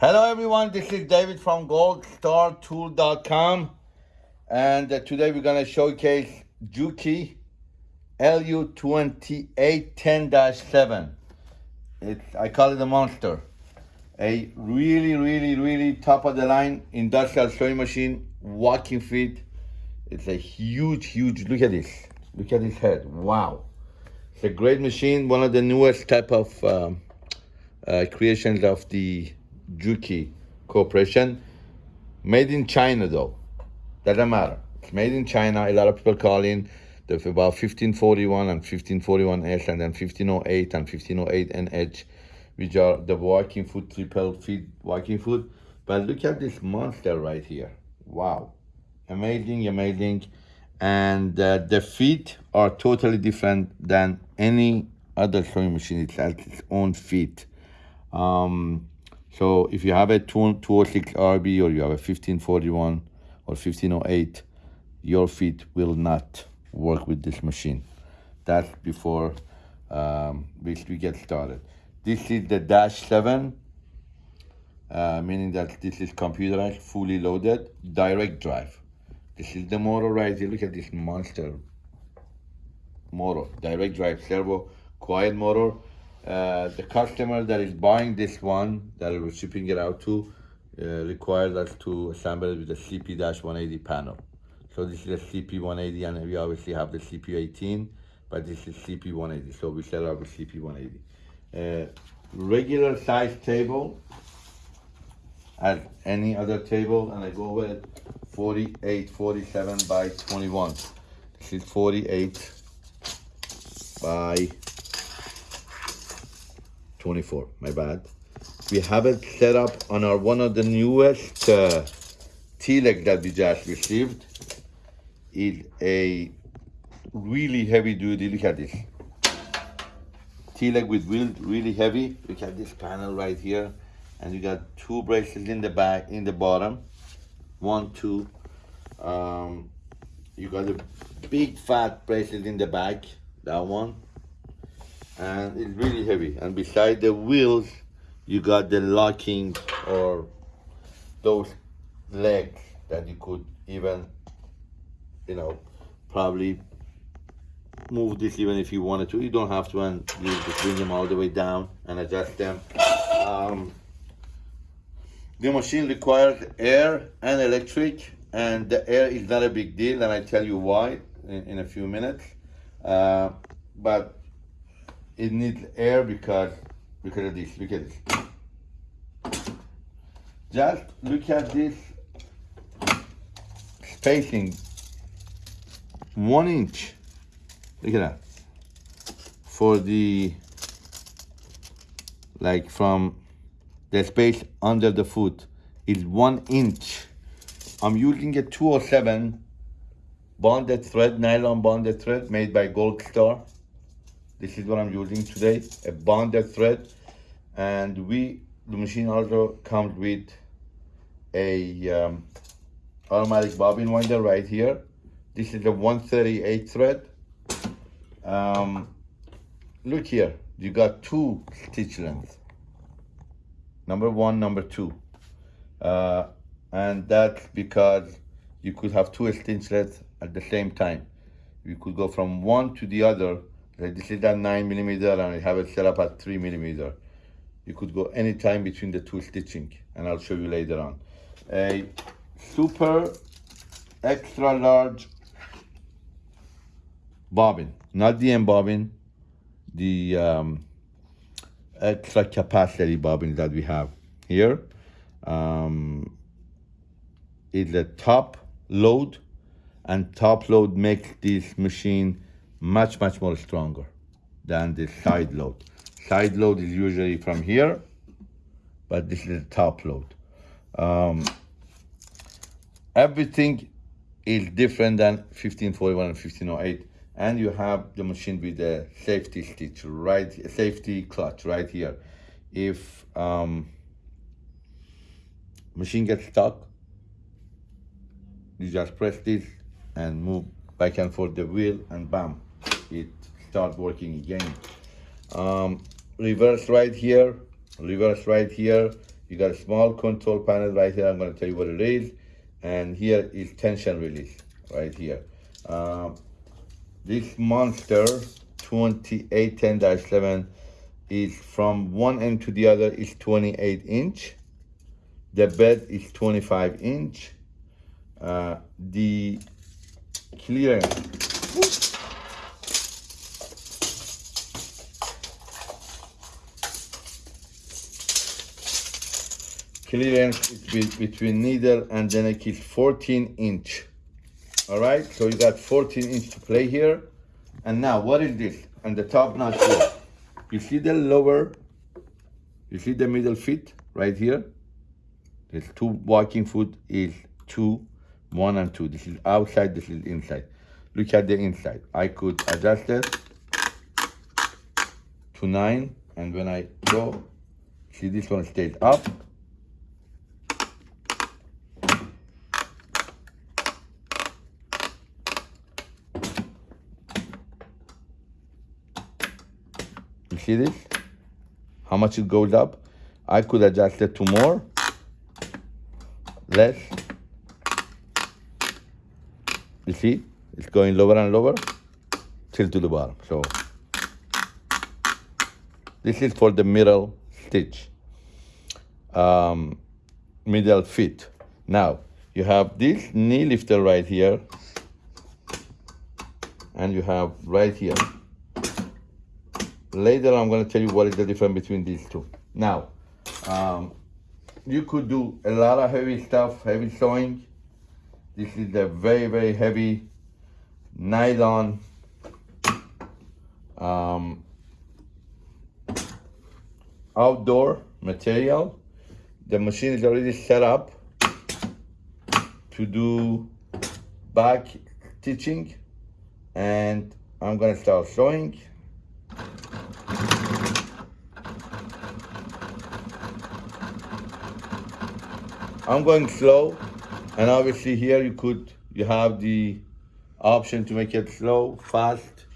Hello everyone, this is David from goldstartool.com and uh, today we're going to showcase Juki LU2810-7. It's I call it a monster. A really, really, really top of the line industrial sewing machine, walking feet. It's a huge, huge, look at this. Look at this head, wow. It's a great machine, one of the newest type of um, uh, creations of the Juki Corporation. Made in China though, doesn't matter. It's made in China. A lot of people call in about 1541 and 1541S and then 1508 and 1508NH, which are the walking foot, triple feet walking foot. But look at this monster right here. Wow. Amazing, amazing. And uh, the feet are totally different than any other sewing machine. It has its own feet. Um, so if you have a 206 RB or you have a 1541 or 1508, your feet will not work with this machine. That's before um, we, get started. This is the Dash 7, uh, meaning that this is computerized, fully loaded, direct drive. This is the motor right here. Look at this monster motor, direct drive servo, quiet motor. Uh, the customer that is buying this one, that we're shipping it out to, uh, required us to assemble it with a CP-180 panel. So this is a CP180 and we obviously have the CP18, but this is CP180. So we up a CP180. Uh, regular size table as any other table and I go with 48, 47 by 21. This is 48 by 24, my bad. We have it set up on our one of the newest uh, T-leg that we just received is a really heavy duty. Look at this. T-leg with wheel, really heavy. Look at this panel right here. And you got two braces in the back, in the bottom. One, two. Um, you got a big fat bracelet in the back, that one. And it's really heavy. And beside the wheels, you got the locking or those legs that you could even you know, probably move this even if you wanted to. You don't have to, and you just bring them all the way down and adjust them. Um, the machine requires air and electric, and the air is not a big deal, and I tell you why in, in a few minutes. Uh, but it needs air because because of this. Look at this. Just look at this spacing. One inch. Look at that. For the like from the space under the foot. Is one inch. I'm using a 207 bonded thread nylon bonded thread made by gold star this is what i'm using today a bonded thread and we the machine also comes with a um, automatic bobbin winder right here this is a 138 thread. Um, look here, you got two stitch lengths. Number one, number two. Uh, and that's because you could have two stitch lengths at the same time. You could go from one to the other. This is at nine millimeter and I have it set up at three millimeter. You could go anytime between the two stitching and I'll show you later on. A super extra large bobbin, not the end bobbin, the um, extra capacity bobbin that we have here. Um, a top load and top load makes this machine much, much more stronger than the side load. Side load is usually from here, but this is a top load. Um, everything is different than 1541 and 1508 and you have the machine with the safety stitch right safety clutch right here if um, machine gets stuck you just press this and move back and forth the wheel and bam it starts working again um, reverse right here reverse right here You got a small control panel right here. I'm going to tell you what it is. And here is tension release right here. Um, this Monster 2810-7 is from one end to the other is 28 inch. The bed is 25 inch. Uh, the clearance clearance between needle and then it is 14 inch. All right so you got 14 inch to play here. And now what is this? And the top notch here. You see the lower you see the middle feet right here? This two walking foot is two one and two. This is outside this is inside. Look at the inside. I could adjust it to nine and when i go see this one stays up see this? How much it goes up? I could adjust it to more, less. You see? It's going lower and lower till to the bottom. So this is for the middle stitch, um, middle fit. Now you have this knee lifter right here, and you have right here later I'm going to tell you what is the difference between these two. Now, um, you could do a lot of heavy stuff, heavy sewing. This is a very, very heavy nylon um, outdoor material. The machine is already set up to do back stitching and I'm gonna start sewing. I'm going slow and obviously here you could you have the option to make it slow fast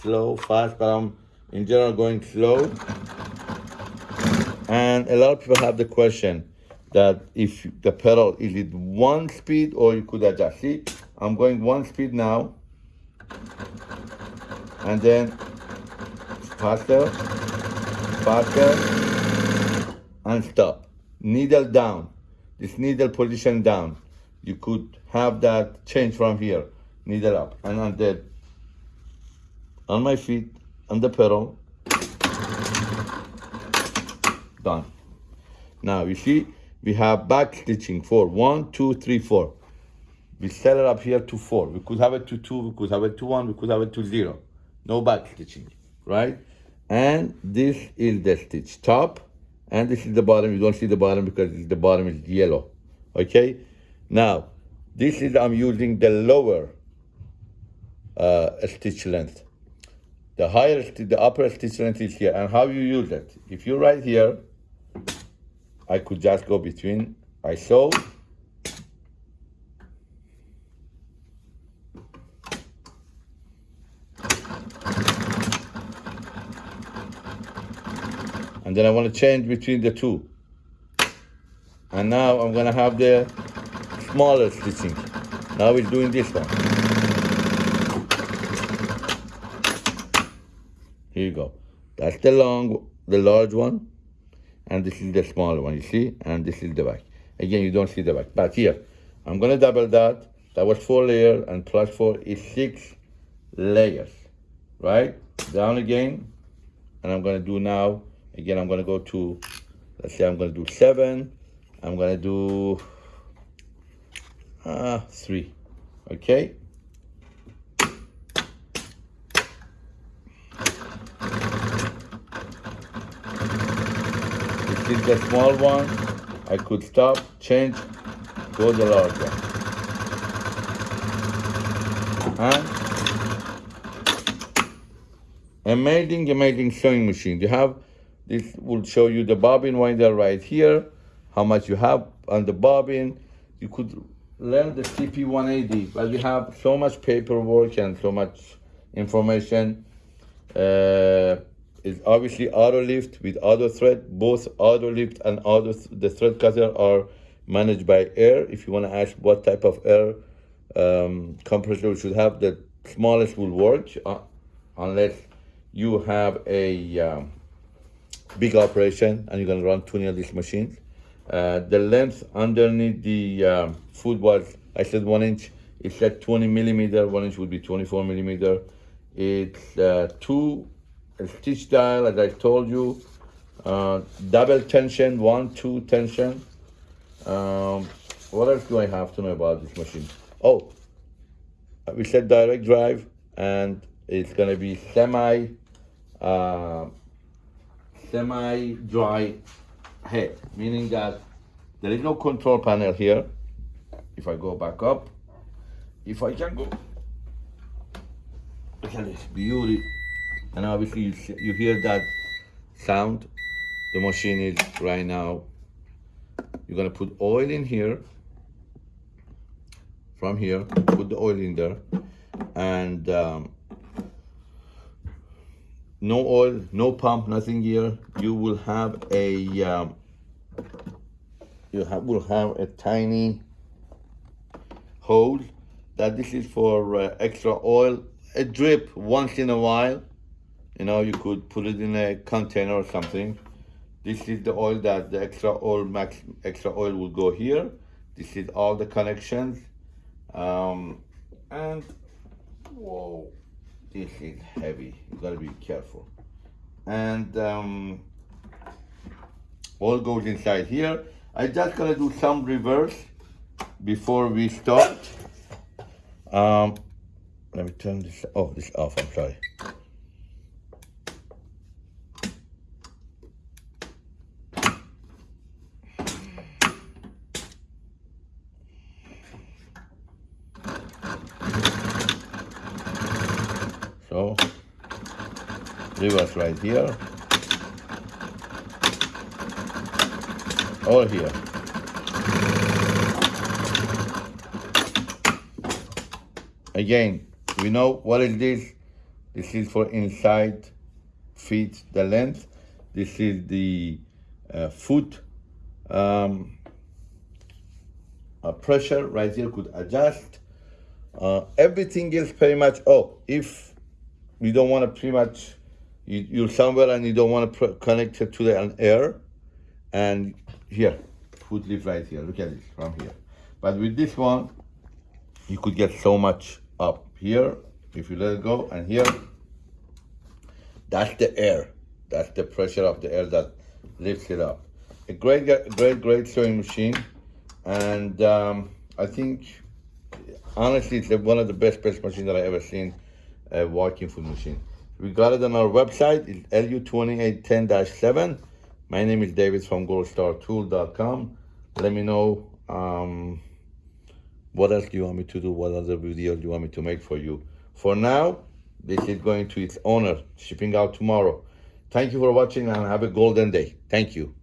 slow fast but I'm in general going slow. And a lot of people have the question that if the pedal is it one speed or you could adjust? See I'm going one speed now. And then faster faster and stop. Needle down this needle position down. You could have that change from here, needle up, and on the on my feet, on the pedal, done. Now you see, we have back stitching for one, two, three, four. We set it up here to four. We could have it to two, we could have it to one, we could have it to zero. No back stitching, right? And this is the stitch top and this is the bottom you don't see the bottom because the bottom is yellow. Okay? Now this is i'm using the lower uh, stitch length. The higher the upper stitch length is here. And how you use it? If you right here i could just go between i sew and then I want to change between the two. And now I'm gonna have the smaller stitching. Now we're doing this one. Here you go. That's the long, the large one, and this is the smaller one, you see? And this is the back. Again, you don't see the back, but here, I'm gonna double that. That was four layer, and plus four is six layers, right? Down again, and I'm gonna do now Again, I'm gonna go to, let's say I'm gonna do seven. I'm gonna do uh, three, okay? This is the small one. I could stop, change, go the large one. And amazing, amazing sewing machine. You have this will show you the bobbin winder right here, how much you have on the bobbin. You could learn the CP180, but we have so much paperwork and so much information. Uh, obviously auto lift with auto thread. Both auto lift and auto th the thread cutter are managed by air. If you want to ask what type of air um, compressor should have, the smallest will work uh, unless you have a um, big operation and you're going to run 20 of these machines. Uh, the length underneath the um, foot was, I said one inch, it's at 20 millimeter, one inch would be 24 millimeter. It's uh, two stitch dial, as I told you, uh, double tension, one, two tension. Um, what else do I have to know about this machine? Oh, we said direct drive and it's gonna be semi, uh, semi-dry head, meaning that there is no control panel here. If I go back up, if I can go, look at this beauty. And obviously you, you hear that sound. The machine is right now. You're gonna put oil in here, from here, put the oil in there, and um, no oil, no pump, nothing here. You will have a um, you have, will have a tiny hole that this is for uh, extra oil. A drip once in a while. You know, you could put it in a container or something. This is the oil that the extra oil max extra oil will go here. This is all the connections. Um, and whoa is heavy. You gotta be careful. And um, all goes inside here. I just gonna do some reverse before we start. Um, let me turn this oh this off. I'm sorry So reverse right here. All here. Again, we know what is this. This is for inside feet the length. This is the uh, foot um, uh, pressure right here could adjust. Uh, everything is pretty much, oh, if you don't want to pretty much, you, you're somewhere and you don't want to connect it to the air, and here, foot lift right here, look at this from here. But with this one, you could get so much up here, if you let it go, and here, that's the air. That's the pressure of the air that lifts it up. A great, great, great sewing machine. And um, I think, honestly, it's one of the best, best machines that I ever seen, a walking foot machine. We got it on our website, it's LU2810-7. My name is David from goldstartool.com. Let me know um, what else do you want me to do, what other videos do you want me to make for you. For now, this is going to its owner, shipping out tomorrow. Thank you for watching and have a golden day. Thank you.